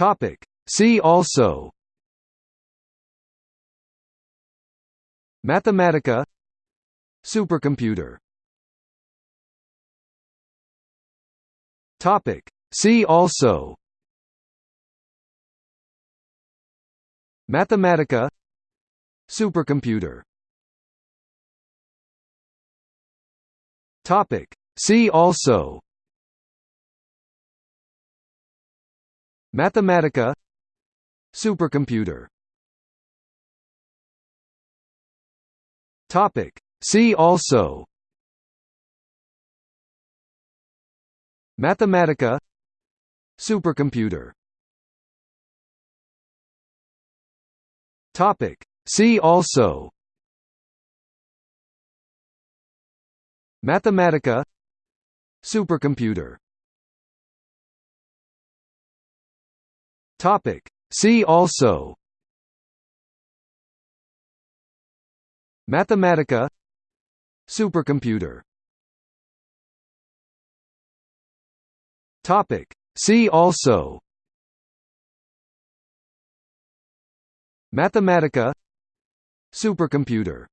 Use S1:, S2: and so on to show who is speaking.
S1: Topic. See also. Mathematica. Supercomputer. Topic. See also. Mathematica. Supercomputer. Topic. See also Mathematica. Supercomputer. Topic. See also. Mathematica. Supercomputer. Topic. See also. Mathematica. Supercomputer Topic. See also. Mathematica. Supercomputer. Topic. See also. Mathematica. Supercomputer